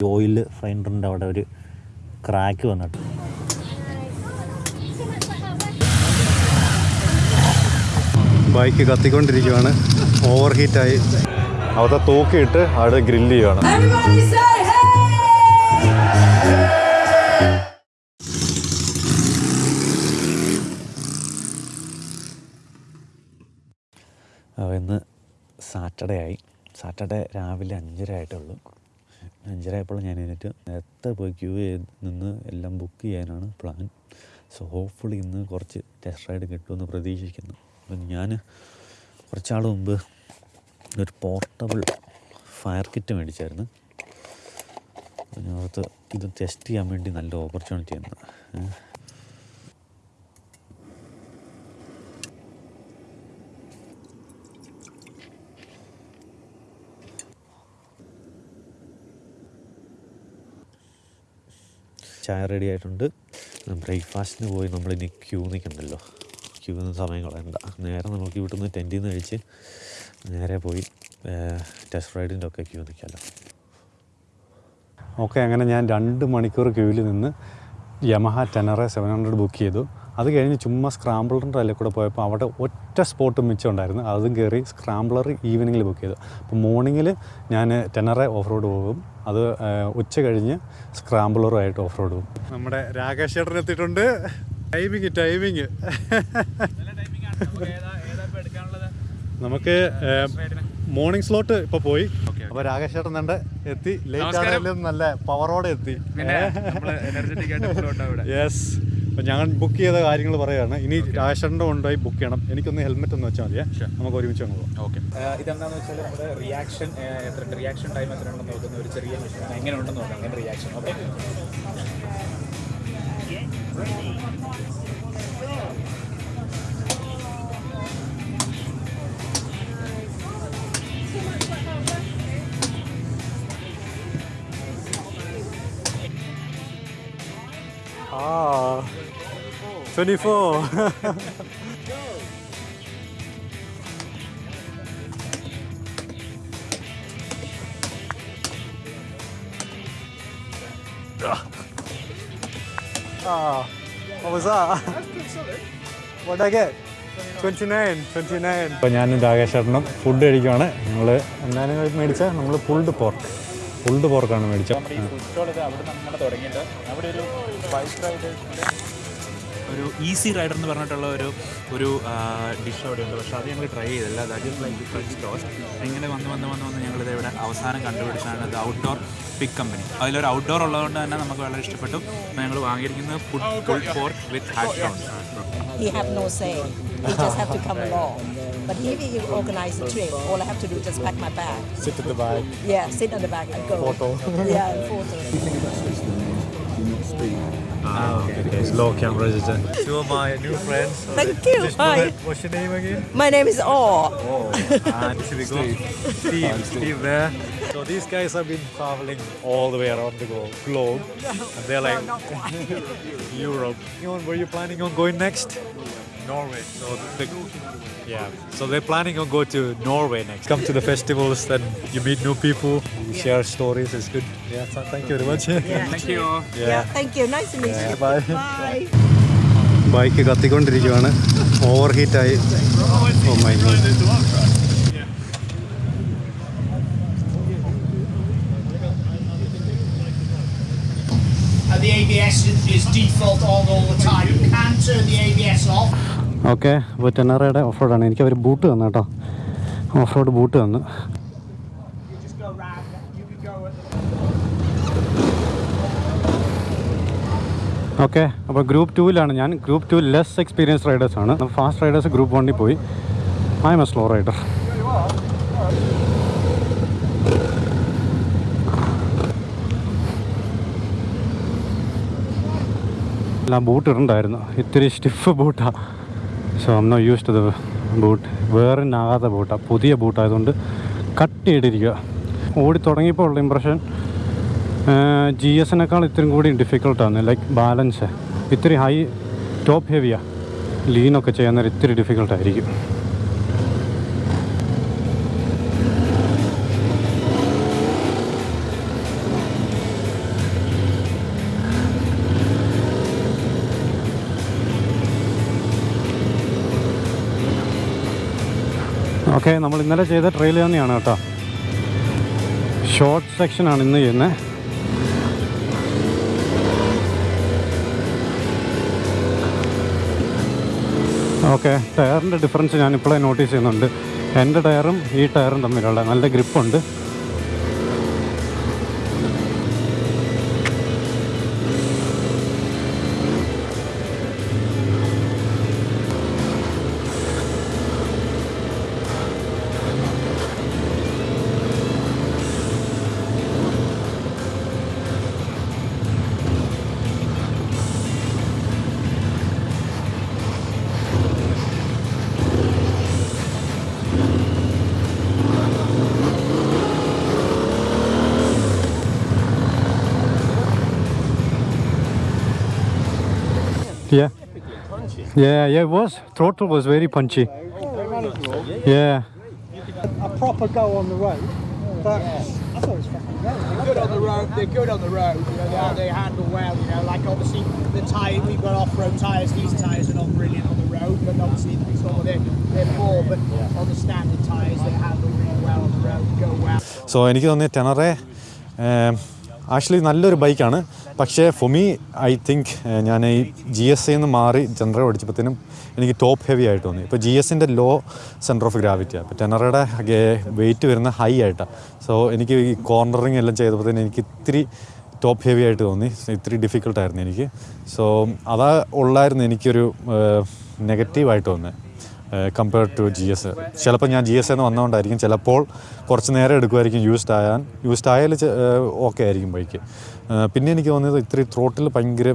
Oil ഫൈൻഡറിന്റെ അവിടെ ഒരു crack വന്നിട്ട്. ബൈക്ക് കത്തിക്കൊണ്ടിരിക്കുകയാണ് ഓവർ ഹീറ്റായി അവിടെ തൂക്കിയിട്ട് അവിടെ ഗ്രില്ല് ചെയ്യുകയാണ് ഇന്ന് സാറ്റർഡേ ആയി. സാറ്റർഡേ രാവിലെ അഞ്ചര ആയിട്ടുള്ളൂ അഞ്ചര ആയപ്പോൾ ഞാൻ എഴുന്നേറ്റ് നേരത്തെ പോയി ക്യൂ ചെയ്ത് നിന്ന് എല്ലാം ബുക്ക് ചെയ്യാനാണ് പ്ലാൻ സോ ഹോപ്പ്ഫുള്ളി ഇന്ന് കുറച്ച് ടെസ്റ്റ് റൈഡ് കിട്ടുമെന്ന് പ്രതീക്ഷിക്കുന്നു. അപ്പം ഞാൻ കുറച്ചാൾ മുമ്പ് ഒരു പോർട്ടബിൾ ഫയർ കിറ്റ് മേടിച്ചായിരുന്നു. അതിനകത്ത് ഇത് ടെസ്റ്റ് ചെയ്യാൻ വേണ്ടി നല്ല ഓപ്പർച്യൂണിറ്റി ആണ് ചായ റെഡി ആയിട്ടുണ്ട്. ബ്രേക്ക്ഫാസ്റ്റിന് പോയി നമ്മളിനി ക്യൂ നിൽക്കണ്ടല്ലോ. ക്യൂ നിന്ന് സമയം കളയണ്ട. നേരെ നമുക്ക് ഇവിടുന്ന് ടെന്റിൽ നിന്ന് കഴിച്ച് നേരെ പോയി ടെസ്റ്റ് റൈഡിന്റെ ഒക്കെ ക്യൂ നിൽക്കാമല്ലോ ഓക്കെ അങ്ങനെ ഞാൻ രണ്ട് മണിക്കൂർ ക്യൂവിൽ നിന്ന് Yamaha Tenere seven hundred book ചെയ്തു. അത് കഴിഞ്ഞ് ചുമ്മാ സ്ക്രാമ്പിളറിന്റെ അതിൽ കൂടെ പോയപ്പോൾ അവിടെ ഒറ്റ സ്പോട്ട് മിച്ചം ഉണ്ടായിരുന്നു. അതും കയറി സ്ക്രാമ്പിളർ ഈവനിങ്ങിൽ ബുക്ക് ചെയ്തു. അപ്പോൾ മോർണിംഗിൽ ഞാൻ ടെനറെ ഓഫ് റോഡ് പോകും. അത് ഉച്ച കഴിഞ്ഞ് സ്ക്രാമ്പിളറുമായിട്ട് ഓഫ് റോഡ് പോകും. നമ്മുടെ രാകേഷ് ചേട്ടൻ എത്തിയിട്ടുണ്ട്. ടൈമിങ് ടൈമിങ് നമുക്ക് മോർണിംഗ് സ്ലോട്ട് ഇപ്പൊ പോയി. അപ്പൊ രാകേഷ് ചേട്ടൻ കണ്ട് എത്തി. ലേറ്റ് ആണെങ്കിലും നല്ല പവറോടെ എത്തി. യെസ് അപ്പം ഞാൻ ബുക്ക് ചെയ്ത കാര്യങ്ങൾ പറയുകയാണ്. ഇനി രാകേഷേട്ടന്റെ കൊണ്ടുപോയി ബുക്ക് ചെയ്യണം. എനിക്കൊന്ന് ഹെൽമെറ്റ് ഒന്ന് വെച്ചാൽ മതിയെ. നമുക്ക് ഒരുമിച്ച് അങ്ങ് പോകാം ഓക്കെ ഇതെന്താണെന്ന് വെച്ചാൽ നമ്മുടെ റിയാക്ഷൻ എത്ര റിയാക്ഷൻ ടൈം എത്ര ഉണ്ടെന്ന് നോക്കുന്ന ഒരു ചെറിയ മെഷീൻ എങ്ങനെ ഉണ്ടെന്ന് നോക്കാം. അങ്ങനെ reaction okay Ah, 24. ah, what was that? What did I get? 29, 29. അപ്പോൾ ഞാനും രാകേഷേട്ടനും ഫുഡ് കഴിക്കുവാണ് ഞങ്ങൾ എന്താണ് മേടിച്ച നമ്മൾ പുൾഡ് പോർക്ക് പുൾഡ് പോർക്കാണ് മേടിച്ചത് അവിടെ ഒരു ഒരു ഈസി റൈഡർ എന്ന് പറഞ്ഞിട്ടുള്ള ഒരു ഒരു ഡിഷ് അവിടെ ഉണ്ട് പക്ഷേ അത് ഞങ്ങൾ ട്രൈ ചെയ്തില്ല that is like French toast ഇങ്ങനെ വന്ന് വന്ന് വന്ന് വന്ന് ഞങ്ങളിത് ഇവിടെ അവസാനം കണ്ടുപിടിച്ചാണ് ഇത് ഔട്ട്ഡോർ പിക് കമ്പനി അതിലൊരു ഔട്ട്ഡോർ ഉള്ളതുകൊണ്ട് തന്നെ നമുക്ക് വളരെ ഇഷ്ടപ്പെട്ടു അപ്പോൾ ഞങ്ങൾ വാങ്ങിയിരിക്കുന്നത് food full pork with hash along. But if he organize the trip, all I have to do is just pack my bag. Sit at the back. Yeah, sit on the back and go. Photo. Yeah, and photo. Ah, okay, okay. Slow camera is there. Two of my new friends. Thank you. Hi. What's your name again? My name is Orr. And should we go? Steve. Steve there So these guys have been traveling all the way around the glo- globe, and they're like Europe. You know, were you planning on going next? Norway. So the, yeah. So they're planning on go to Norway next. Come to the festivals, then you meet new people, you share stories. It's good. Yeah. So thank you very much. Thank you Yeah. thank you. Nice to meet Yeah, you. bye. Bye. Bike കത്തിക്കൊണ്ടിരിക്കുകയാണ് over ഹീറ്റായി oh my god ABS is default on all the time. You can turn the ABS off. Okay അപ്പോൾ ടെനറയുടെ off റോഡാണ് എനിക്ക് അവർ boot തന്നു കേട്ടോ. Off road boot തന്നു. Okay അപ്പോൾ ഗ്രൂപ്പ് ടൂവിലാണ് ഞാൻ. ഗ്രൂപ്പ് ടു ലെസ് എക്സ്പീരിയൻസ് റൈഡേഴ്സാണ് ഫാസ്റ്റ് റൈഡേഴ്സ് ഗ്രൂപ്പ് വണ്ണിൽ പോയി. I am a slow rider എല്ലാം ബൂട്ട് ഇടണ്ടായിരുന്നു. ഇത്തിരി stiff ബൂട്ടാണ് so um no use to the boot വേറിനാകാത്ത ബൂട്ടാണ് പുതിയ ബൂട്ടായതുകൊണ്ട് കട്ട് ചെയ്തിരിക്കുക ഓടി തുടങ്ങിയപ്പോൾ ഉള്ള ഇമ്പ്രഷൻ ജി എസിനേക്കാൾ ഇത്രയും കൂടി ഡിഫിക്കൽട്ടാണ് ലൈക്ക് ബാലൻസ് ഇത്തിരി ഹൈ ടോപ്പ് ഹെവിയാണ് ലീനൊക്കെ ചെയ്യാൻ നേരം ഇത്തിരി ഡിഫിക്കൽട്ടായിരിക്കും ഓക്കെ നമ്മൾ ഇന്നലെ ചെയ്ത ട്രെയിൽ തന്നെയാണ് കേട്ടോ. ഷോർട്ട് സെക്ഷനാണ് ഇന്ന് ചെയ്യുന്നത് ഓക്കെ ടയറിന്റെ ഡിഫറൻസ് ഞാൻ ഇപ്പോഴേ നോട്ടീസ് ചെയ്യുന്നുണ്ട്. എന്റെ ടയറും ഈ ടയറും തമ്മിലുള്ള നല്ല ഗ്രിപ്പുണ്ട് Yeah. Yeah, yeah, it was. Throttle was very punchy. Yeah. a proper go on the road. But I thought it was fucking great. good on the road. They're good on the road. You know, they, are- they handle well. You know, like obviously the tyre we've got off-road tyres. These tyres are not brilliant on the road, but obviously some of they're, they're poor. But on the standard tyres, they handle really well on the road. Go well. So എനിക്ക് തോന്നിയ ടെനറെ actually നല്ലൊരു ബൈക്കാണ് പക്ഷേ for me I think ഞാൻ ഈ G S നിന്ന് മാറി general പഠിച്ചപ്പോഴത്തേനും എനിക്ക് ടോപ്പ് ഹെവി ആയിട്ട് തോന്നി. ഇപ്പോൾ ജി എസിന്റെ ലോ സെന്റർ ഓഫ് ഗ്രാവിറ്റിയാണ് അപ്പോൾ ടെനറയുടെ വെയിറ്റ് വരുന്ന ഹൈ ആയിട്ടാണ് സോ എനിക്ക് ഈ കോർണറിങ് എല്ലാം ചെയ്തപ്പോഴത്തേനും എനിക്ക് ഇത്തിരി ടോപ്പ് ഹെവി ആയിട്ട് തോന്നി. ഇത്തിരി ഡിഫിക്കൽട്ടായിരുന്നു എനിക്ക്. സോ അതാ ഉള്ളായിരുന്നു എനിക്കൊരു നെഗറ്റീവായിട്ട് തോന്നുന്നത് കമ്പയർഡ് ടു ജി എസ് ചിലപ്പോൾ ഞാൻ ജി എസ് എന്ന് വന്നുകൊണ്ടായിരിക്കും ചിലപ്പോൾ കുറച്ച് നേരം എടുക്കുമായിരിക്കും യൂസ്ഡ് ആയാൻ. യൂസ്ഡ് ആയാൽ ഓക്കെ ആയിരിക്കും ബൈക്ക് പിന്നെ എനിക്ക് തോന്നിയത് ഇത്തിരി ത്രോട്ടിൽ ഭയങ്കര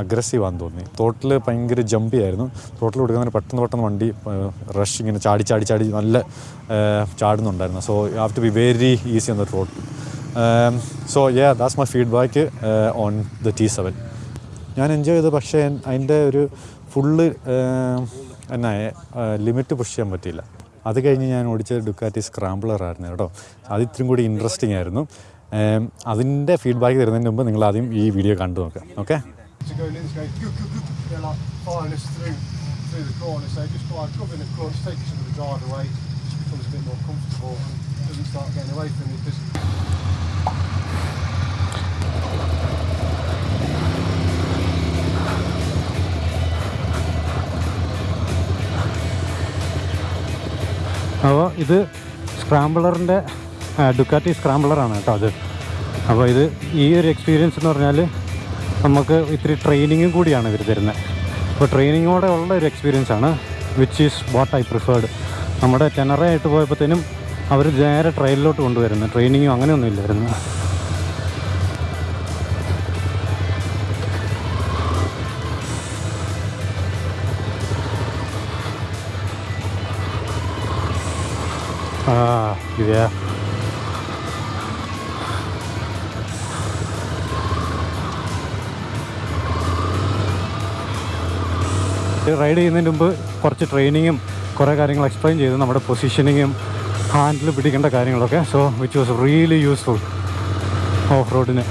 അഗ്രസീവാന്ന് തോന്നി. ത്രോട്ടിൽ ഭയങ്കര ജമ്പി ആയിരുന്നു. ത്രോട്ടിൽ കൊടുക്കുന്നതിന് പെട്ടെന്ന് പെട്ടെന്ന് വണ്ടി റഷ് ഇങ്ങനെ ചാടി ചാടി ചാടി നല്ല ചാടുന്നുണ്ടായിരുന്നു. So you have to be very easy on the throttle so yeah that's my feedback on the T seven ഞാൻ എൻജോയ് ചെയ്തു പക്ഷേ അതിന്റെ ഒരു ഫുള്ള് എന്നാ ലിമിറ്റ് പുഷ് ചെയ്യാൻ പറ്റിയില്ല. അത് കഴിഞ്ഞ് ഞാൻ ഓടിച്ചത് ഡുക്കാറ്റി സ്ക്രാംബ്ലർ ആയിരുന്നു കേട്ടോ. അത് ഇത്രയും കൂടി ഇൻട്രസ്റ്റിംഗ് ആയിരുന്നു. അതിന്റെ ഫീഡ്ബാക്ക് തരുന്നതിന് മുമ്പ് നിങ്ങൾ ആദ്യം ഈ വീഡിയോ കണ്ടു നോക്കുക ഓക്കെ അപ്പോൾ ഇത് സ്ക്രാമ്പിളറിന്റെ ഡുക്കാറ്റി സ്ക്രാംബ്ലറാണ് കേട്ടോ അത്. അപ്പോൾ ഇത് ഈ ഒരു എക്സ്പീരിയൻസ് എന്ന് പറഞ്ഞാൽ നമുക്ക് ഇത്തിരി ട്രെയിനിങ്ങും കൂടിയാണ് ഇവർ തരുന്നത് അപ്പോൾ ട്രെയിനിങ്ങോടെ ഉള്ള ഒരു എക്സ്പീരിയൻസ് ആണ് which is what I preferred നമ്മുടെ ടെനറ ആയിട്ട് പോയപ്പോഴത്തേനും അവർ നേരെ ട്രെയിനിലോട്ട് കൊണ്ടുവരുന്നു. ട്രെയിനിങ്ങും അങ്ങനെയൊന്നും ഇല്ലായിരുന്നു ആ ഇതാ. റൈഡ് ചെയ്യുന്നതിന് മുമ്പ് കുറച്ച് ട്രെയിനിങ്ങും കുറേ കാര്യങ്ങൾ എക്സ്പ്ലെയിൻ ചെയ്തു. നമ്മുടെ പൊസിഷനിങ്ങും ഹാൻഡിൽ പിടിക്കേണ്ട കാര്യങ്ങളൊക്കെ. So which was really useful off റോഡിന്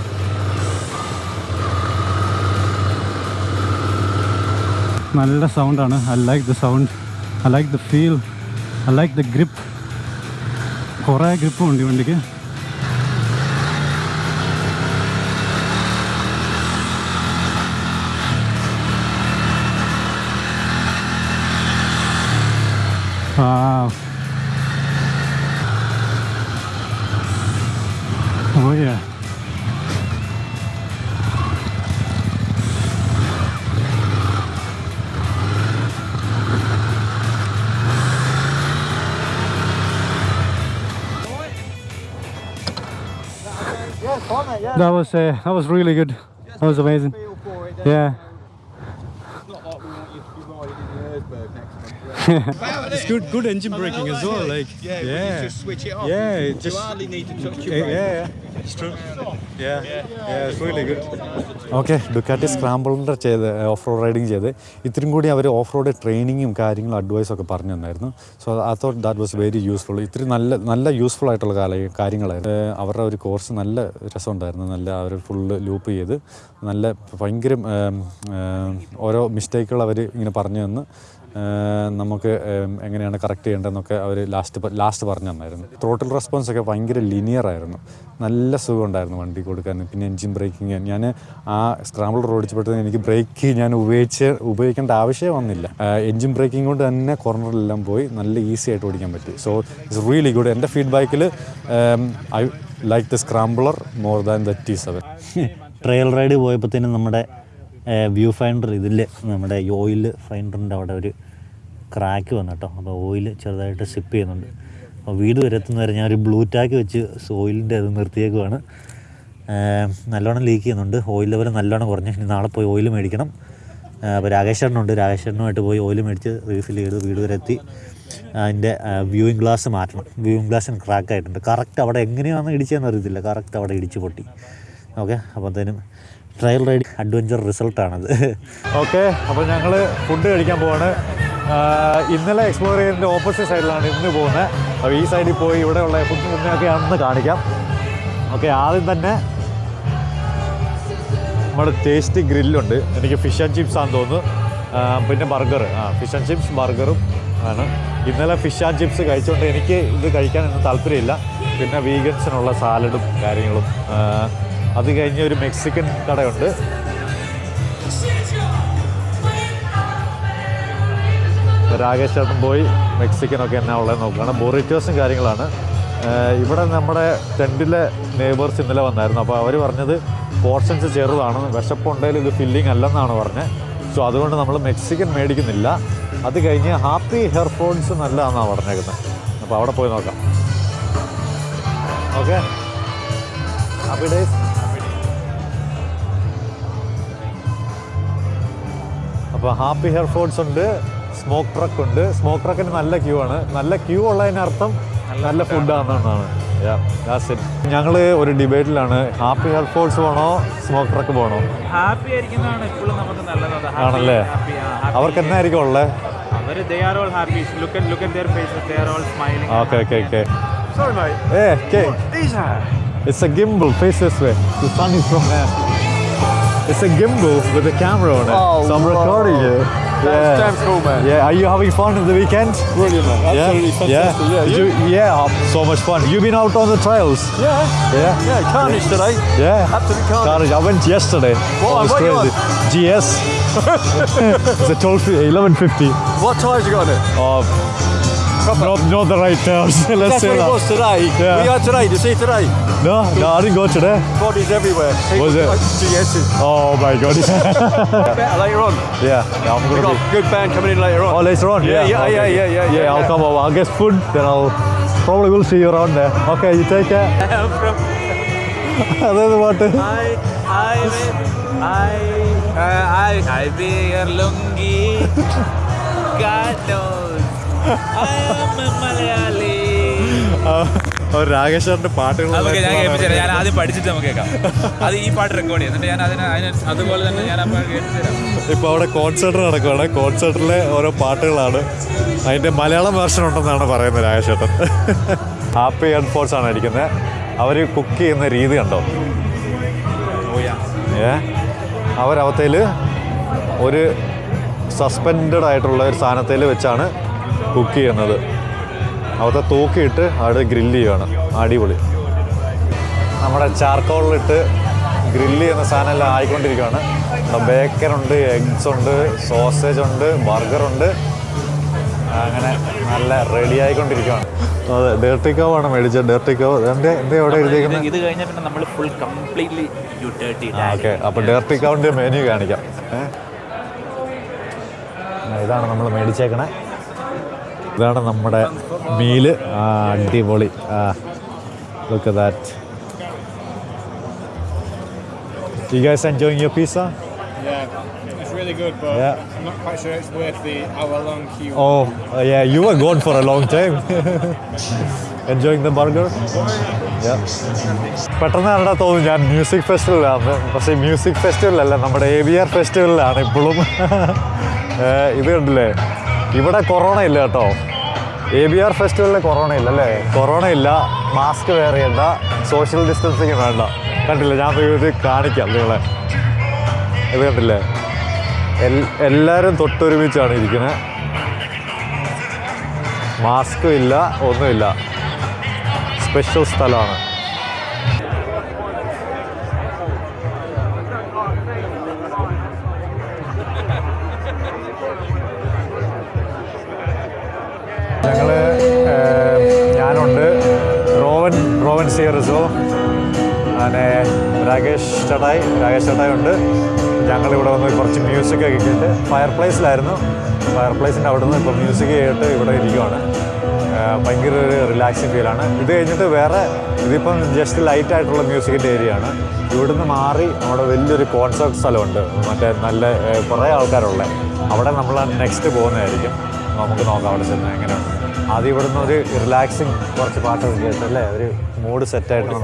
നല്ല സൗണ്ടാണ് I like the sound I like the feel I like the grip കുറേ ഗ്രിപ്പും ഉണ്ട് വണ്ടിക്ക്. ആ Oh yeah. That was uh, that was really good. That was amazing. Yeah. It's good good engine braking as well. Like yeah, yeah, just switch it off. yeah. it You just hardly need to touch yeah, your yeah, brake. yeah. It's true. Yeah, yeah. It's really good. Okay Ducati സ്ക്രാമ്പിളിന്റെ ചെയ്ത് off road riding ചെയ്ത് ഇത്രയും കൂടി hour off road ട്രെയിനിങ്ങും കാര്യങ്ങളും അഡ്വൈസും ഒക്കെ പറഞ്ഞു തന്നായിരുന്നു so I thought that was very useful ഇത്തിരി നല്ല നല്ല യൂസ്ഫുൾ ആയിട്ടുള്ള കാല കാര്യങ്ങളായിരുന്നു അവരുടെ ഒരു കോഴ്സ് നല്ല രസമുണ്ടായിരുന്നു നല്ല അവർ ഫുള്ള് ലൂപ്പ് ചെയ്ത് നല്ല ഭയങ്കര ഏം, ഏം, ഓരോ മിസ്റ്റേക്കുകൾ അവർ ഇങ്ങനെ പറഞ്ഞു തന്ന് നമുക്ക് എങ്ങനെയാണ് കറക്റ്റ് ചെയ്യേണ്ടതെന്നൊക്കെ അവർ ലാസ്റ്റ് ലാസ്റ്റ് പറഞ്ഞു തന്നായിരുന്നു. ത്രോട്ടിൽ റെസ്പോൺസ് ഒക്കെ ഭയങ്കര ലിനിയർ ആയിരുന്നു. നല്ല സുഖമുണ്ടായിരുന്നു വണ്ടി കൊടുക്കാൻ പിന്നെ എൻജിൻ ബ്രേക്കിങ് ഞാൻ ആ സ്ക്രാമ്പിൾ ഓടിച്ചപ്പോഴത്തേന് എനിക്ക് ബ്രേക്ക് ഞാൻ ഉപയോഗിച്ച് ഉപയോഗിക്കേണ്ട ആവശ്യമേ വന്നില്ല. എൻജിൻ ബ്രേക്കിംഗ് കൊണ്ട് തന്നെ കോർണറിലെല്ലാം പോയി നല്ല ഈസി ആയിട്ട് ഓടിക്കാൻ പറ്റി. സോ ഇറ്റ്സ് റിയലി ഗുഡ് എന്റെ ഫീഡ്ബാക്കിൽ I like the scrambler more than the T seven trial ride പോയപ്പോഴത്തേനും നമ്മുടെ വ്യൂ ഫൈൻഡർ ഇതിൽ നമ്മുടെ ഓയിൽ ഫൈൻഡറിന്റെ അവിടെ ഒരു ക്രാക്ക് വന്നു കേട്ടോ അപ്പോൾ ഓയിൽ ചെറുതായിട്ട് സിപ്പ് ചെയ്യുന്നുണ്ട്. അപ്പോൾ വീട് വരെ എത്തുന്നവരെ ഞാൻ ഒരു ബ്ലൂ ടാക്ക് വെച്ച് ഓയിലിന്റെ അത് നിർത്തിയേക്കുവാണ്. നല്ലോണം ലീക്ക് ചെയ്യുന്നുണ്ട്. ഓയിൽ ലെവൽ നല്ലോണം കുറഞ്ഞു. ഇനി നാളെ പോയി ഓയിൽ മേടിക്കണം. അപ്പോൾ രാകേശ്വരനുണ്ട് രാകേശ്വരനുമായിട്ട് പോയി ഓയിൽ മേടിച്ച് റീഫിൽ ചെയ്ത് വീട് വരെ എത്തി. അതിന്റെ വ്യൂയിങ് ഗ്ലാസ് മാറ്റണം. വ്യൂയിങ് ഗ്ലാസ്സിന് ക്രാക്ക് ആയിട്ടുണ്ട്. കറക്റ്റ് അവിടെ എങ്ങനെയാണെന്ന് ഇടിച്ചതെന്ന് അറിയത്തില്ല. കറക്റ്റ് അവിടെ ഇടിച്ച് പൊട്ടി. ഓക്കെ അപ്പോഴത്തേനും ട്രയൽ റൈഡ് അഡ്വഞ്ചർ റിസൾട്ടാണത് ഓക്കെ അപ്പോൾ ഞങ്ങൾ ഫുഡ് കഴിക്കാൻ പോവാണ്. ഇന്നലെ എക്സ്പ്ലോർ ചെയ്തതിന്റെ ഓപ്പോസിറ്റ് സൈഡിലാണ് ഇന്ന് പോകുന്നത് അപ്പോൾ ഈ സൈഡിൽ പോയി ഇവിടെയുള്ള ഫുഡ് ഒക്കെ അന്ന് കാണിക്കാം. ഓക്കെ ആദ്യം തന്നെ നമ്മുടെ ടേസ്റ്റി ഗ്രില്ലുണ്ട് എനിക്ക് ഫിഷ് ആൻഡ് ചിപ്സ് ആണെന്ന് തോന്നുന്നു. പിന്നെ ബർഗർ ആ ഫിഷ് ആൻഡ് ചിപ്സ് ബർഗറും ആണ്. ഇന്നലെ ഫിഷ് ആൻഡ് ചിപ്സ് കഴിച്ചുകൊണ്ട് എനിക്ക് ഇത് കഴിക്കാൻ ഒന്നും താല്പര്യമില്ല. പിന്നെ വീഗൻസിനുള്ള സാലഡും കാര്യങ്ങളും. അത് കഴിഞ്ഞ് ഒരു മെക്സിക്കൻ കടയുണ്ട്. രാകേഷ് ചേട്ടൻ പോയി മെക്സിക്കനൊക്കെ എന്നാ ഉള്ളത് നോക്കുകയാണ് ബൊറിറ്റോസും കാര്യങ്ങളാണ്. ഇവിടെ നമ്മുടെ ടെന്റിലെ നെയ്ബേഴ്സ് ഇന്നലെ വന്നായിരുന്നു. അപ്പോൾ അവർ പറഞ്ഞത് പോർഷൻസ് ചെറുതാണ്. വിശപ്പുണ്ടെങ്കിൽ ഇത് ഫില്ലിംഗ് അല്ലെന്നാണ് പറഞ്ഞത് സോ അതുകൊണ്ട് നമ്മൾ മെക്സിക്കൻ മേടിക്കുന്നില്ല. അത് കഴിഞ്ഞ് ഹാപ്പി ഹെയർ ഫോൺസ് നല്ലതാണെന്നാണ് പറഞ്ഞേക്കുന്നത്. അപ്പോൾ അവിടെ പോയി നോക്കാം. ഓക്കെ. Happy days. അപ്പോൾ ഹാപ്പി ഹെയർ ഉണ്ട് സ്മോക്ക് ട്രക്ക് ഉണ്ട്. സ്മോക്ക് ട്രക്കിന് നല്ല ക്യൂ ആണ്. നല്ല ക്യൂ ഉള്ളതിനർത്ഥം നല്ല ഫുഡാണെന്നാണ്. ഞങ്ങൾ ഒരു ഡിബേറ്റിലാണ്. ഹാപ്പി ഹെയർ ഫോൺസ് പോകണോ സ്മോക്ക് ട്രക്ക് പോകണോ ഹാപ്പി ആയിരിക്കുന്നതാണ് നമുക്ക് നല്ലത്. ആണല്ലേ? അവർക്ക് എന്തായിരിക്കും ഉള്ളത് okay okay okay Sorry, mate. Yeah, okay. These are. It's a gimbal. Face this way. The sun is from there. It's a gimbal with a camera on it. Oh, so I'm recording wow. you. That's damn cool, man. Yeah. Are you having fun in the weekend? Brilliant, man. Absolutely fantastic. Yeah, Did you? yeah. oh, So much fun. You've been out on the trails. Yeah. Yeah. Yeah, carnage today. Yeah. Absolute carnage. Carnage. I went yesterday. What? It was crazy. GS. it's a 12, 1150. What tyres you got on it? Oh, Oh, not, not the right terms. Let's That's say what it that. was today. Yeah. We are today. Did you see today? No, no, I didn't go today. Bodies everywhere. Was it? Like GS's. Oh my god. Better later on. yeah, yeah, I'm We gonna got be. a good band coming in later on. Oh, later on. Yeah, Yeah, yeah, okay. yeah, yeah, yeah, Yeah, yeah, I'll yeah. come over. I'll get food, then I'll probably will see you around there. Okay, you take care. അതായത് പാട്ട് I, I, I, uh, I, I wear lungi. God knows. I രാകേഷറിന്റെ പാട്ടുകൾ നമുക്ക് ഞാൻ ഞാൻ ആദ്യം പഠിച്ചിട്ട് നമുക്ക് കേൾക്കാം. അത് ഈ പാട്ട് റെക്കോർഡ് ചെയ്യും. എന്നിട്ട് ഞാൻ അതിന് അതിന് അതുപോലെ തന്നെ ഞാൻ അപ്പോൾ കേൾപ്പിച്ചുതരാം. ഇപ്പോൾ അവിടെ കോൺസേർട്ട് നടക്കുവാണ്. കോൺസേർട്ടിലെ ഓരോ പാട്ടുകളാണ്. അതിന്റെ മലയാളം വേർഷൻ ഉണ്ടെന്നാണ് പറയുന്നത് രാകേഷേട്ടൻ. ഹാപ്പി ഹെഡ്ഫോൺസ് ആണ് ഇരിക്കുന്നത് അവർ കുക്ക് ചെയ്യുന്ന രീതി കണ്ടോ? ഏ? അവരവത്തേൽ ഒരു സസ്പെൻഡഡ് ആയിട്ടുള്ള ഒരു സാധനത്തിൽ വെച്ചാണ് കുക്ക് ചെയ്യുന്നത്. അവിടുത്തെ തൂക്കിയിട്ട് അവിടെ ഗ്രില്ല് ചെയ്യുകയാണ് അടിപൊളി. നമ്മുടെ ചാർക്കോളിലിട്ട് ഗ്രില്ല് ചെയ്യുന്ന സാധനം എല്ലാം ആയിക്കൊണ്ടിരിക്കുകയാണ്. ഇവിടെ ബേക്കൻ ഉണ്ട് എഗ്സ് ഉണ്ട് സോസേജ് ഉണ്ട് ബർഗർ ഉണ്ട്. അങ്ങനെ നല്ല റെഡി ആയിക്കൊണ്ടിരിക്കുകയാണ്. അതെ ഡേർട്ടി കവ് ആണ് മേടിച്ചത്. ഡേർട്ടി കവ് എന്റെ എന്താ എവിടെ എഴുതിയിരിക്കുന്നത് ഇത് കഴിഞ്ഞാൽ പിന്നെ നമ്മൾ ഫുൾ കംപ്ലീറ്റ്ലി ഓക്കെ അപ്പോൾ ഡേർട്ടി കവിന്റെ മെനു കാണിക്കാം. ഇതാണ് നമ്മൾ മേടിച്ചേക്കണേ. ഇതാണ് നമ്മുടെ മീൽ അടിപൊളി look that You guys enjoying your pizza? Yeah, it's really good, but Yeah. I'm not quite sure it's worth the hour-long queue. Oh, uh, yeah, you were gone for a long time. Enjoying the burger? Yeah. പെട്ടെന്ന് കണ്ടാൽ തോന്നും ഞാൻ music ഫെസ്റ്റിവലിലാണ് പക്ഷേ music ഫെസ്റ്റിവലല്ല നമ്മുടെ A B R ഫെസ്റ്റിവലിലാണ് ഇപ്പോഴും ഇത് കണ്ടില്ലേ ഇവിടെ കൊറോണ ഇല്ല കേട്ടോ എ ബി ആർ ഫെസ്റ്റിവലിന് കൊറോണ ഇല്ല അല്ലേ കൊറോണ ഇല്ല. മാസ്ക് വെയർ ചെയ്യണ്ട. സോഷ്യൽ ഡിസ്റ്റൻസിങ് വേണ്ട. കണ്ടില്ല? ഞാൻ ഇത് കാണിക്കാം നിങ്ങളെ. ഇത് കണ്ടില്ലേ? എൽ- എല്ലാവരും തൊട്ടൊരുമിച്ചാണ് ഇരിക്കുന്നത് മാസ്കും ഇല്ല ഒന്നുമില്ല. സ്പെഷ്യൽ സ്ഥലമാണ്. റോവൻ റോവൻ സിയറിസോ അങ്ങനെ രാകേഷ് ചടായി രാകേഷ് ചടായി ഉണ്ട്. ഞങ്ങളിവിടെ വന്ന് കുറച്ച് മ്യൂസിക് ഒക്കെ കേട്ട് ഫയർ പ്ലേസിലായിരുന്നു ഫയർ പ്ലേസിന്റെ അവിടെ നിന്ന് ഇപ്പോൾ മ്യൂസിക് കേട്ട് ഇവിടെ ഇരിക്കുവാണ്. ഭയങ്കര ഒരു റിലാക്സിങ് ഫീലാണ് ഇത് കഴിഞ്ഞിട്ട് വേറെ ഇതിപ്പം ജസ്റ്റ് ലൈറ്റ് ആയിട്ടുള്ള മ്യൂസിക്കിന്റെ ഏരിയ ആണ്. ഇവിടുന്ന് മാറി അവിടെ വലിയൊരു കോൺസേർട്ട് സ്ഥലമുണ്ട്. മറ്റേ നല്ല കുറേ ആൾക്കാരുള്ള. അവിടെ നമ്മൾ നെക്സ്റ്റ് പോകുന്നതായിരിക്കും. നമുക്ക് നോക്കാം അവിടെ ചെന്ന് എങ്ങനെയുണ്ട്. ആദ്യം ഇവിടുന്ന് ഒരു റിലാക്സിങ് കുറച്ച് പാട്ടൊക്കെ കേട്ടല്ലേ ഒരു മൂഡ് സെറ്റ് ആയിട്ട്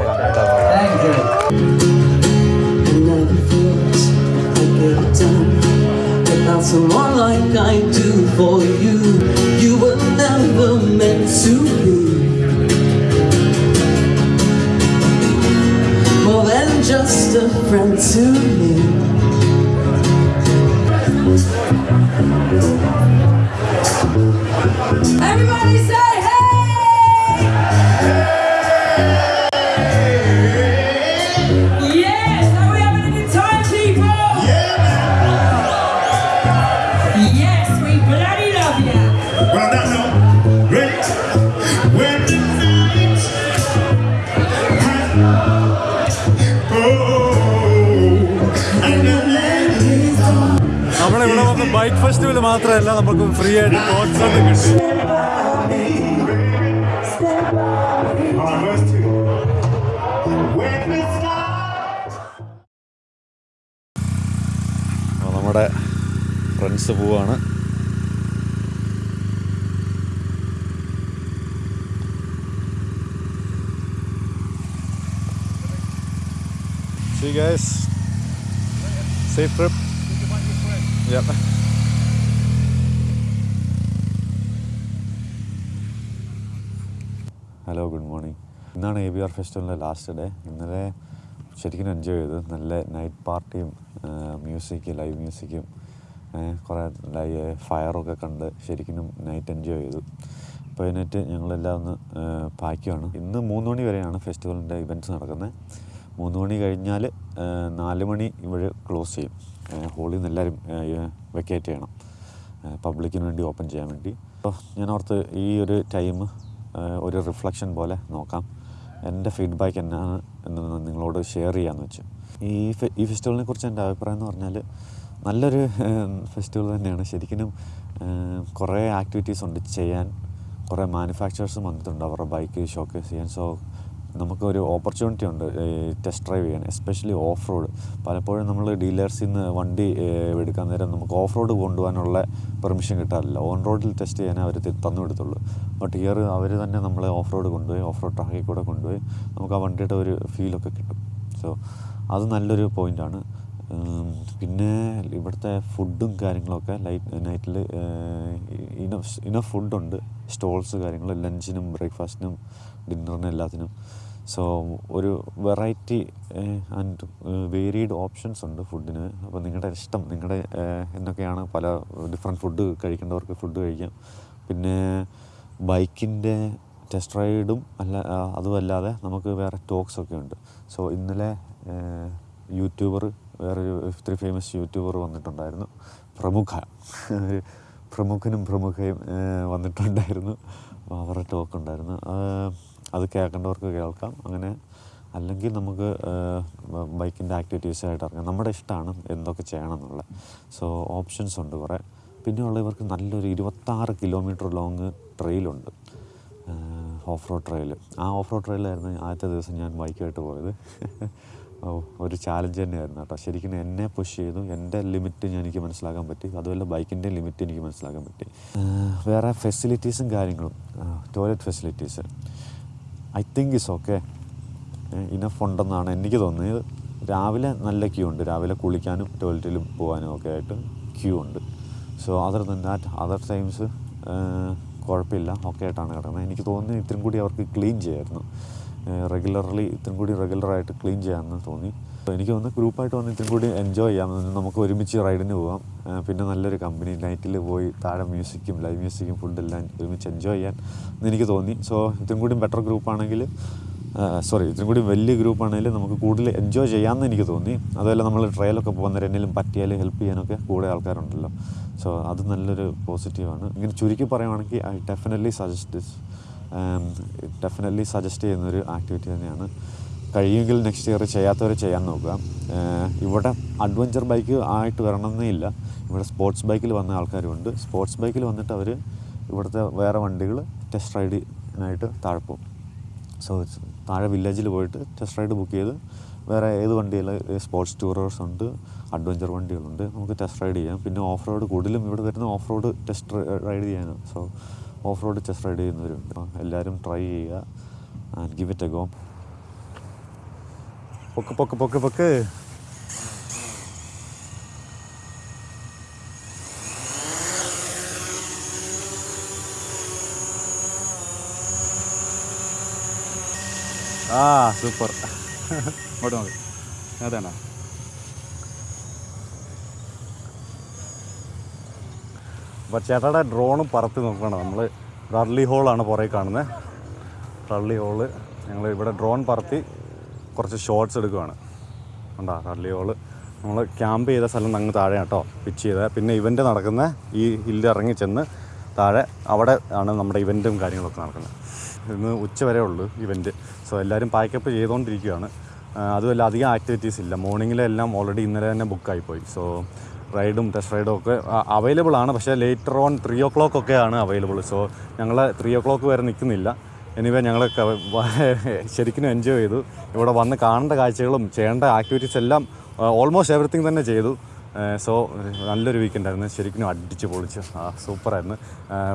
Just a friend to me. Everybody say bike festival മാത്രമല്ല നമുക്ക് ഫ്രീ ആയിട്ട് കോൺസേർട്ട് കിട്ടി നമ്മുടെ ഫ്രണ്ട്സ് പോവാണ് See you guys. Safe trip. Yep. Hello good morning. ഇന്നാണ് എ ബി ആർ ഫെസ്റ്റിവലിന്റെ ലാസ്റ്റ് ഡേ ഇന്നലെ ശരിക്കും എൻജോയ് ചെയ്തു. നല്ല നൈറ്റ് പാർട്ടിയും മ്യൂസിക് ലൈവ് മ്യൂസിക്കും കുറേ ലൈവ് ഫയറൊക്കെ കണ്ട് ശരിക്കും നൈറ്റ് എൻജോയ് ചെയ്തു. അപ്പോൾ അതിനായിട്ട് ഞങ്ങളെല്ലാം ഒന്ന് പായ്ക്കുവാണ്. ഇന്ന് മൂന്ന് മണി വരെയാണ് ഫെസ്റ്റിവലിന്റെ ഇവന്റ്സ് നടക്കുന്നത് മൂന്ന് മണി കഴിഞ്ഞാൽ നാല് മണി ഇവിടെ ക്ലോസ് ചെയ്യും. ഹോളിൽ നിന്ന് എല്ലാവരും വെക്കേറ്റ് ചെയ്യണം. പബ്ലിക്കിന് വേണ്ടി ഓപ്പൺ ചെയ്യാൻ വേണ്ടി. അപ്പോൾ ഞാൻ ഓർത്ത് ഈ ഒരു ടൈം ഒരു റിഫ്ലക്ഷൻ പോലെ നോക്കാം. എന്റെ ഫീഡ്ബാക്ക് എന്നാണ് എന്ന് നിങ്ങളോട് ഷെയർ ചെയ്യാമെന്ന് വെച്ചു. ഈ ഈ ഫെസ്റ്റിവലിനെ കുറിച്ച് എന്റെ അഭിപ്രായം എന്ന് പറഞ്ഞാൽ നല്ലൊരു ഫെസ്റ്റിവൽ തന്നെയാണ്. ശരിക്കും കുറേ ആക്ടിവിറ്റീസ് ഉണ്ട് ചെയ്യാൻ. കുറേ മാനുഫാക്ചറേഴ്സും വന്നിട്ടുണ്ട് അവരുടെ ബൈക്ക് ഷോക്കേസ് ചെയ്യാൻ. സോ നമുക്കൊരു ഓപ്പർച്യൂണിറ്റി ഉണ്ട് ടെസ്റ്റ് ഡ്രൈവ് ചെയ്യാൻ എസ്പെഷ്യലി ഓഫ് റോഡ് പലപ്പോഴും നമ്മൾ ഡീലേഴ്സിൽ നിന്ന് വണ്ടി എടുക്കാൻ നേരം നമുക്ക് ഓഫ് റോഡ് കൊണ്ടുപോകാനുള്ള പെർമിഷൻ കിട്ടാറില്ല. ഓൺ റോഡിൽ ടെസ്റ്റ് ചെയ്യാനേ അവർ തന്നു കൊടുത്തുള്ളൂ ബട്ട് ഇയർ അവർ തന്നെ നമ്മളെ ഓഫ് റോഡ് കൊണ്ടുപോയി ഓഫ് റോഡ് ട്രാക്കിൽ കൂടെ കൊണ്ടുപോയി നമുക്ക് ആ വണ്ടിയുടെ ഒരു ഫീലൊക്കെ കിട്ടും. സോ അത് നല്ലൊരു പോയിന്റാണ് പിന്നെ ഇവിടുത്തെ ഫുഡും കാര്യങ്ങളൊക്കെ ലൈറ്റ് നൈറ്റിൽ ഇനഫ് ഇനഫ് ഫുഡുണ്ട് സ്റ്റോൾസ് കാര്യങ്ങൾ ലഞ്ചിനും ബ്രേക്ക്ഫാസ്റ്റിനും ഡിന്നറിനും എല്ലാത്തിനും. സോ ഒരു വെറൈറ്റി ആൻഡ് വേരീഡ് ഓപ്ഷൻസ് ഉണ്ട് ഫുഡിന് അപ്പോൾ നിങ്ങളുടെ ഇഷ്ടം നിങ്ങളുടെ എന്നൊക്കെയാണ് പല ഡിഫറെന്റ് ഫുഡ് കഴിക്കേണ്ടവർക്ക് ഫുഡ് കഴിക്കാം. പിന്നെ ബൈക്കിന്റെ ടെസ്റ്റ് റൈഡും അല്ല അതുമല്ലാതെ നമുക്ക് വേറെ ടോക്സ് ഒക്കെ ഉണ്ട്. സോ ഇന്നലെ യൂട്യൂബർ വേറൊരു ഇത്തിരി ഫേമസ് യൂട്യൂബർ വന്നിട്ടുണ്ടായിരുന്നു. പ്രമുഖ. പ്രമുഖനും പ്രമുഖയും വന്നിട്ടുണ്ടായിരുന്നു. അവരുടെ ടോക്ക് ഉണ്ടായിരുന്നു. അത് കേൾക്കേണ്ടവർക്ക് കേൾക്കാം. അങ്ങനെ അല്ലെങ്കിൽ നമുക്ക് ബൈക്കിന്റെ ആക്ടിവിറ്റീസായിട്ട് ഇറങ്ങാം. നമ്മുടെ ഇഷ്ടമാണ് എന്തൊക്കെ ചെയ്യണം എന്നുള്ളത് സോ ഓപ്ഷൻസ് ഉണ്ട് കുറേ. പിന്നെയുള്ള ഇവർക്ക് നല്ലൊരു ഇരുപത്താറ് kilometre long ട്രെയിലുണ്ട്. Off road trail. ആ ഓഫ് റോഡ് ട്രെയിലായിരുന്നു ആദ്യത്തെ ദിവസം ഞാൻ ബൈക്കായിട്ട് പോയത്. ഒരു ചാലഞ്ച് തന്നെയായിരുന്നു കേട്ടോ. ശരിക്കും എന്നെ പുഷ് ചെയ്തു. എന്റെ ലിമിറ്റ് ഞാൻ എനിക്ക് മനസ്സിലാക്കാൻ പറ്റി. അതുപോലെ ബൈക്കിന്റെ ലിമിറ്റ് എനിക്ക് മനസ്സിലാക്കാൻ പറ്റി. വേറെ ഫെസിലിറ്റീസും കാര്യങ്ങളും. Toilet facilities I think is okay enough ഉണ്ടെന്നാണ് എനിക്ക് തോന്നിയത് രാവിലെ നല്ല ക്യൂ ഉണ്ട്. രാവിലെ കുളിക്കാനും ടോയ്ലറ്റിലും പോകാനും ഒക്കെ ആയിട്ട് ക്യൂ ഉണ്ട്. So other than that other times കുഴപ്പമില്ല. ഓക്കെ ആയിട്ടാണ് കിടക്കുന്നത്. എനിക്ക് തോന്നുന്നു ഇത്രയും കൂടി അവർക്ക് ക്ലീൻ ചെയ്യായിരുന്നു. റെഗുലർലി ഇത്രയും കൂടി റെഗുലറായിട്ട് ക്ലീൻ ചെയ്യാമെന്ന് തോന്നി. അപ്പോൾ എനിക്ക് തോന്നുന്നു ഗ്രൂപ്പായിട്ട് വന്ന് ഇത്തിരി കൂടി എൻജോയ് ചെയ്യാം. നമുക്ക് ഒരുമിച്ച് റൈഡിന് പോകാം പിന്നെ നല്ലൊരു കമ്പനി നൈറ്റിൽ പോയി താഴെ മ്യൂസിക്കും ലൈവ് മ്യൂസിക്കും ഫുഡെല്ലാം ഒരുമിച്ച് എൻജോയ് ചെയ്യാൻ എന്ന് എനിക്ക് തോന്നി. സോ ഇത്തിരി കൂടി ബെറ്റർ ഗ്രൂപ്പാണെങ്കിൽ സോറി ഇത്തിരി കൂടി വലിയ ഗ്രൂപ്പാണെങ്കിൽ നമുക്ക് കൂടുതൽ എൻജോയ് ചെയ്യാമെന്ന് എനിക്ക് തോന്നി. അതുപോലെ നമ്മൾ ട്രയലൊക്കെ പോകുന്ന എന്തെങ്കിലും പറ്റിയാൽ ഹെൽപ്പ് ചെയ്യാനൊക്കെ കൂടെ ആൾക്കാരുണ്ടല്ലോ. സോ അത് നല്ലൊരു പോസിറ്റീവാണ് ഇങ്ങനെ ചുരുക്കി പറയുവാണെങ്കിൽ I definitely suggest definitely suggest ചെയ്യുന്നൊരു ആക്ടിവിറ്റി തന്നെയാണ്. കഴിയുമെങ്കിൽ നെക്സ്റ്റ് ഇയർ ചെയ്യാത്തവർ ചെയ്യാൻ നോക്കുക. ഇവിടെ അഡ്വഞ്ചർ ബൈക്ക് ആയിട്ട് വരണമെന്നില്ല ഇവിടെ സ്പോർട്സ് ബൈക്കിൽ വന്ന ആൾക്കാരുമുണ്ട്. സ്പോർട്സ് ബൈക്കിൽ വന്നിട്ട് അവർ ഇവിടുത്തെ വേറെ വണ്ടികൾ ടെസ്റ്റ് റൈഡിനായിട്ട് താഴെ സോ താഴെ വില്ലേജിൽ പോയിട്ട് ടെസ്റ്റ് റൈഡ് ബുക്ക് ചെയ്ത് വേറെ ഏത് വണ്ടിയിൽ സ്പോർട്സ് ടൂറേഴ്സ് ഉണ്ട് അഡ്വഞ്ചർ വണ്ടികളുണ്ട് നമുക്ക് ടെസ്റ്റ് റൈഡ് ചെയ്യാം. പിന്നെ ഓഫ് റോഡ് കൂടുതലും ഇവിടെ വരുന്ന ഓഫ് റോഡ് ടെസ്റ്റ് റൈഡ് ചെയ്യാനാണ്. So off road test ride ചെയ്യുന്നവരുണ്ട് എല്ലാവരും ട്രൈ ചെയ്യുക and give it a go പൊക്ക് പൊക്ക് പൊക്ക് പൊക്ക് ആ സൂപ്പർ ഇങ്ങോട്ട് നോക്ക്. അതാണ് അപ്പോൾ ചേട്ടായുടെ ഡ്രോണ് പറത്തി നോക്കണം നമ്മൾ റള്ളി ഹോളാണ് പുറകെ കാണുന്നത് റള്ളി ഹോൾ ഞങ്ങൾ ഇവിടെ ഡ്രോൺ പറത്തി കുറച്ച് ഷോർട്സ് എടുക്കുവാണ്. ഉണ്ടോ കള്ളിയോൾ നമ്മൾ ക്യാമ്പ് ചെയ്ത സ്ഥലം അങ്ങ് താഴെ കേട്ടോ. പിച്ച് ചെയ്ത. പിന്നെ ഇവന്റ് നടക്കുന്ന ഈ ഹില്ല് ഇറങ്ങി ചെന്ന് താഴെ അവിടെ ആണ് നമ്മുടെ ഇവന്റും കാര്യങ്ങളൊക്കെ നടക്കുന്നത്. ഇന്ന് ഉച്ച വരെ ഉള്ളൂ ഇവന്റ് സോ എല്ലാവരും പാക്കപ്പ് ചെയ്തുകൊണ്ടിരിക്കുകയാണ് അതുമല്ല അധികം ആക്ടിവിറ്റീസ് ഇല്ല. മോർണിംഗിലെല്ലാം ഓൾറെഡി ഇന്നലെ തന്നെ ബുക്കായിപ്പോയി സോ റൈഡും ടെസ്റ്റ് റൈഡും ഒക്കെ അവൈലബിൾ ആണ്. പക്ഷേ later on three o'clock ഒക്കെയാണ് അവൈലബിൾ സോ ഞങ്ങൾ ത്രീ ഒ ക്ലോക്ക് വരെ നിൽക്കുന്നില്ല എനിവേ ഞങ്ങൾ ശരിക്കും എൻജോയ് ചെയ്തു. ഇവിടെ വന്ന് കാണേണ്ട കാഴ്ചകളും ചെയ്യേണ്ട ആക്ടിവിറ്റീസ് എല്ലാം ഓൾമോസ്റ്റ് എവറിത്തിങ് തന്നെ ചെയ്തു. സോ നല്ലൊരു വീക്കെൻഡ് ആയിരുന്നു. ശരിക്കും അടിച്ച് പൊളിച്ച്. സൂപ്പറായിരുന്നു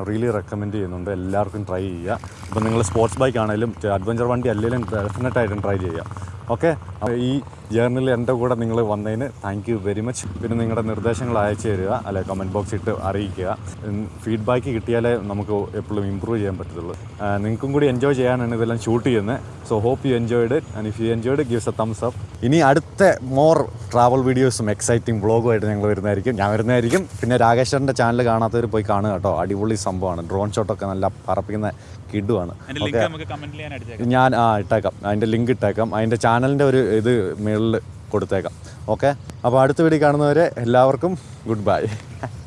റിയലി റെക്കമെൻഡ് ചെയ്യുന്നുണ്ട്. എല്ലാവർക്കും ട്രൈ ചെയ്യുക. ഇപ്പം നിങ്ങൾ സ്പോർട്സ് ബൈക്ക് ആണെങ്കിലും അഡ്വഞ്ചർ വണ്ടി അല്ലെങ്കിലും ഡെഫിനറ്റായിട്ടും ട്രൈ ചെയ്യുക. ഓക്കെ? ഈ ജേർണിൽ എന്റെ കൂടെ നിങ്ങൾ വന്നതിന് താങ്ക് യു വെരി മച്ച് പിന്നെ നിങ്ങളുടെ നിർദ്ദേശങ്ങൾ അയച്ചു തരിക അല്ലെ കമന്റ് ബോക്സ് ഇട്ട് അറിയിക്കുക. ഫീഡ്ബാക്ക് കിട്ടിയാലേ നമുക്ക് എപ്പോഴും ഇമ്പ്രൂവ് ചെയ്യാൻ പറ്റത്തുള്ളൂ. നിങ്ങൾക്കും കൂടി എൻജോയ് ചെയ്യാനാണ് ഇതെല്ലാം ഷൂട്ട് ചെയ്യുന്നത്. So hope you enjoyed and if you enjoyed gives a thumbs up ഇനി അടുത്ത മോർ ട്രാവൽ വീഡിയോസും എക്സൈറ്റിംഗ് വ്ളോഗുമായിട്ട് ഞങ്ങൾ വരുന്നതായിരിക്കും. ഞാൻ വരുന്നതായിരിക്കും. പിന്നെ രാകേശ്വരന്റെ ചാനൽ കാണാത്തവർ പോയി കാണുക കേട്ടോ. അടിപൊളി സംഭവമാണ്. ഡ്രോൺ ഷോട്ടൊക്കെ നല്ല പറപ്പിക്കുന്ന ഞാൻ അടിച്ചേക്കാം ഞാൻ ആ ഇട്ടേക്കാം. അതിന്റെ ലിങ്ക് ഇട്ടേക്കാം. അതിന്റെ ചാനലിന്റെ ഒരു ഇത് മുകളിൽ കൊടുത്തേക്കാം. ഓക്കെ അപ്പോൾ അടുത്ത വീഡിയോ കാണുന്നവരെ എല്ലാവർക്കും ഗുഡ് ബൈ